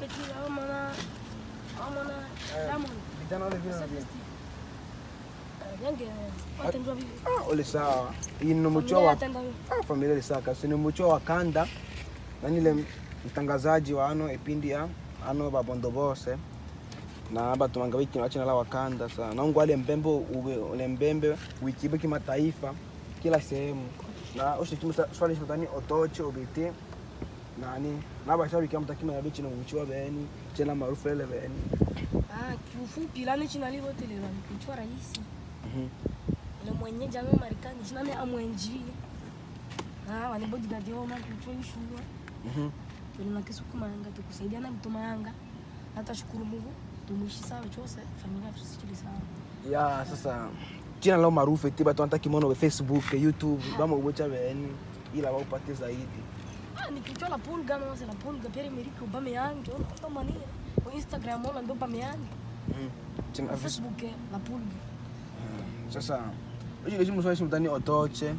petit au mona au mona Diamond vijana wale vile vipi Ah, ole sawa ni wa ah, familia lisaka si ni umuco wa kanda. Nanile mtangazaji wa ano ipindi ya ano babondo bose. Na batumanga bikino bachina la wakanda sa. Naungu ale mbembe ule mbembe wikibe kimataifa kila sehemu. Na ushikimu swali shatani otoche ubiti nani? Nabashabiki amutakima ya bichino umuco wa beni chena maarufu ele beni. Ah kiufupi lani china livotelelwa ni kuchwa rahisi. Mhm. ile mwenyeji ame Marekani china me amwenji. Ah wani bodyguard yao na kuchwa ishuwa Mhm. tulina kisukumanga tukusaidia na mtuma yanga hata shukuru Mungu tumuishi sawa chose familia tusichili sawa ya sasa china lao maarufu tiba tu anataka kimono facebook youtube bamo ubocha beni ila waupate zaidi Ah, nikichwa la pulga se la pulga pere meriki Aubameyang ona ndo mania kwa Instagram ona ndo Aubameyang. Mm. Tena Facebook eh, la pulga. Sasa ujile chimu swali simtani otoche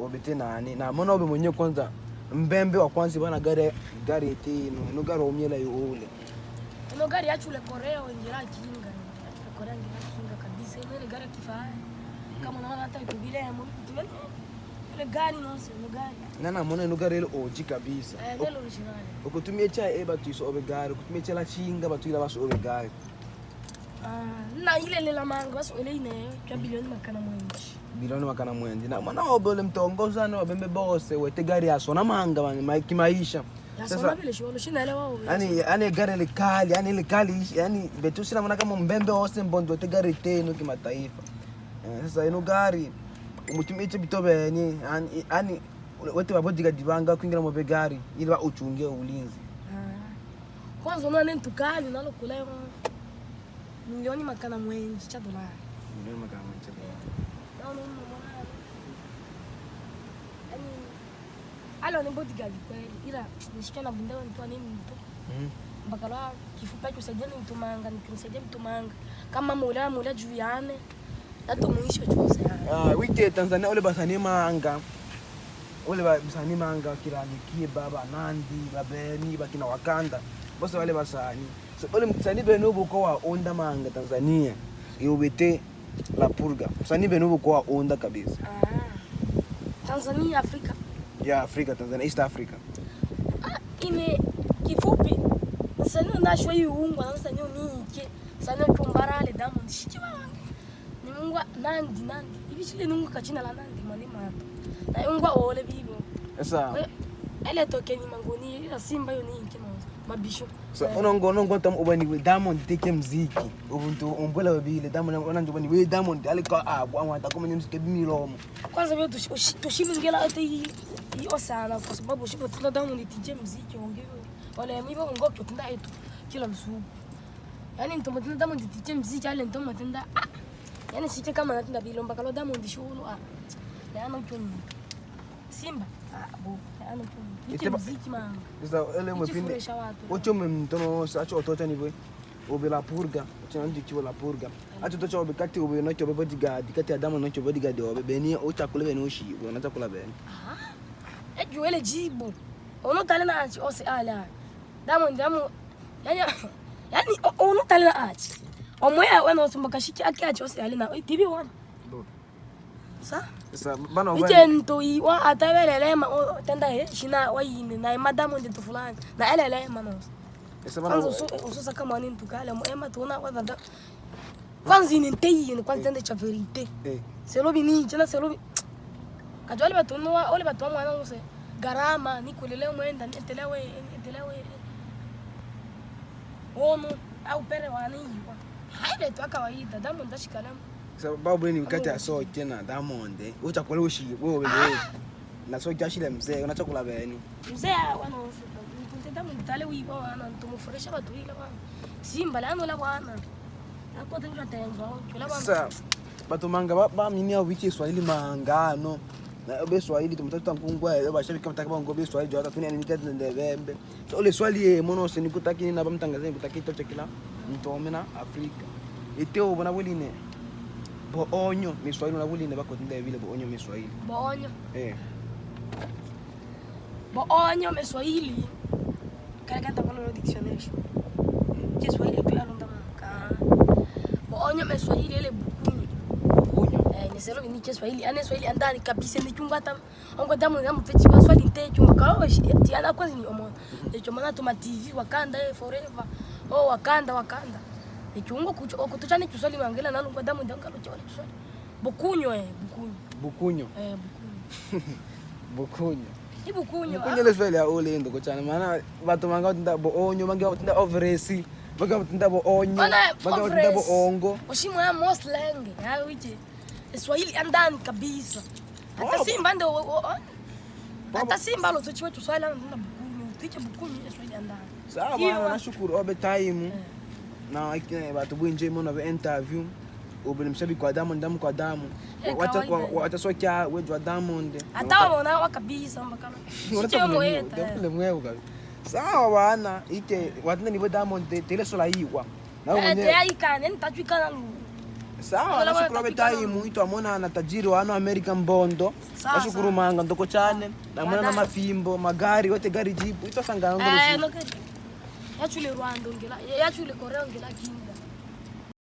obete nani? Na mbona obe mwenyewe kwanza? Mbembe wa kwanza bana gari gari eti no gari omyela yule No gari yachule Korea wengira kinga. Yachule Korea ngira kinga kabisa. Ile gari kifaa kama unaona hata iko vile ya tumeni ile gari no se ile gari nana mona ino gari ile oji kabisa. Eh ndio original ukutumie cha e batu iso obe gari ukutumie cha la chinga batu ila baso obe gari ah na ile ile la manga basi ile ine kwa bilioni makana mwenji bilioni makana mwendi na mwana obe ule mtongozana wabembe bose wete gari yaso na manga man, ma- kimaisha yasona vile sholo shinaelewa wewe yani yani gari likali yani likali yani betu sina maana kama mbembe wose mbondo wete gari teno kimataifa Eh, sasa ino gari umutumiche bitobenye ani wote wete babodiga dibanga kwingira mu begari ili ba uchungie ulinzi. Ah. kwanza unaona nini tukali nalo kuleo milioni makana mwenji cha dolari milioni makana mwenji cha unaona yani alo ni bodyguard kweli ila nishikia na bundewa mtu nini mtu? Mhm. mpaka la kifupa kusaidia ni mtumanga nikimsaidia mtumanga kama mula mula juu yane nato muishi chose Ah, wike Tanzania ule basani manga. Ule ba- basani manga kiranikie baba nandi babeni bakina wakanda. Bose wale basani. So ule msani benu buko wa onda manga Tanzania. Iubete la purga. Msani benu buko wa onda kabisa. Tanzania Afrika. Ya Afrika Tanzania East Africa. Ah, ime kifupi. Sani unashwa iungwa na sani unike sani kumbarale diamond. Shikiwa wange ni mungwa nandi. Nandi ibishile nungu kachina la nandi mani mato na ungwa ole bibo sasa ele toke ni mangoni ila simba yo ni mabisho. So unongo unongo tam ubani we Diamond teke mziki. Ubuntu umbula wabile Diamond unanjo bani we Diamond alika abu amata kama nyusi kebi milomo. Kwanza vyo tushimingela ate iyo sana kwa sababu shipo tuna diamond tije mziki ongewe wale mibo ngoke kitunda etu kila msuku yani ntomo tunda diamond tije mziki ale ntomo tunda ah yani sije kama natunda bilomba kalo diamond shulu ah Yaani yana ni. simba? Ah bo Yaani kuni ni. Iteba- muziki manga sasa ele mwepinde ichifuresha watu. ocho mtono sacho otocha boy. obe la purga ndi chiwo la purga. Acho tocha obe kati obe no chobe bodyguard kati adamu no chobe bodyguard obe beni ocha kule beni ushi, obe na chakula beni. Ah ejo ele jibu. Ono tale na achi ose ala. Diamond damu Yaani yaani ono tale na achi omoya wena osumba shiki aki achi alina tibi wana sa? Sasa bana ije obe i wa atawelelema tenda shina wa yini na madamu ndi fulani. Na elelema no sasa kwanza bana usu usu saka mani ntukale mo ema tuna kwa dada kwanza ini nteyi ni kwanza tende cha verite eh. Selobi ni jana selobi kajwali batunu wa ole batu mwana use. Garama ni kulele mwenda entelewe entelewe ono au pere wani yiwa haile tu kawaida damu ndashikalamu sasa babu ni kati ya so tena Diamond eh. Ocha kule oshi wewe obe na so jashile mzee una chakula beni mzee wana ntunte damu ndale wiwa wana ntumufurahisha batu ile wana simba lano la wana. Ako tenjwa tenjwa kula wana sasa batu manga ba, ba minia wiki Swahili mangano na obe Swahili tumtata nkungwa ebe bashabi kama takaba ngobe Swahili jota tunia ni kati ndebembe tole swali monoso nikutakini na bamtangazini kutaki tocho kila ntomena afrika. Iteo bona buline boonyo miswahili na buline bakotinda vile boonyo miswahili. Boonyo eh boonyo miswahili? Kalakata kono no dictionary shu je swahili kila ndo mka. Boonyo miswahili ile buku. Bukunyu. ni Kiswahili. Ane Swahili andani kabisa ni chunga tam ongo damu ngamu techi kwa Swahili te chunga kwa ti ana kwa ni omo. Ni chuma tuma TV wakanda eh forever. Oh wakanda wakanda. Ni kucho Kiswahili mangela damu ndanga lo chole Kiswahili. Eh eh le ndo kuchana. Maana watu bo onyo overesi bo onyo bo ongo. Ya wije Swahili andani kabisa. Hata simba ndo hata simba lo tuchiwe tu Swahili ndo bukunyu. Tiche bukunyu ya Swahili andani sawa bwana, nashukuru. Obe time. Na ikine watu bwinje mona be interview. Obe mshabiki wa Diamond damu kwa damu Eh, wacha kawaida. wacha sokya wejwa Diamond. Hata wabona wa kabisa mbakana Unataka moyeta Ndio mwewe kabisa sawa bana ike ni nibo Diamond te- tele sola yiwa na wewe eh tayari kana, nitachwikana lu sawa Wala nashukuru wala abe tapikana. time ito amona na tajiri wa ano American Bondo. Sawa, nashukuru manga ndoko chane. Namona mwana na mafimbo magari wote gari jipu. Ito sangana eh ngolo no ke yachule Rwanda ngela yachule Korea ngila kinga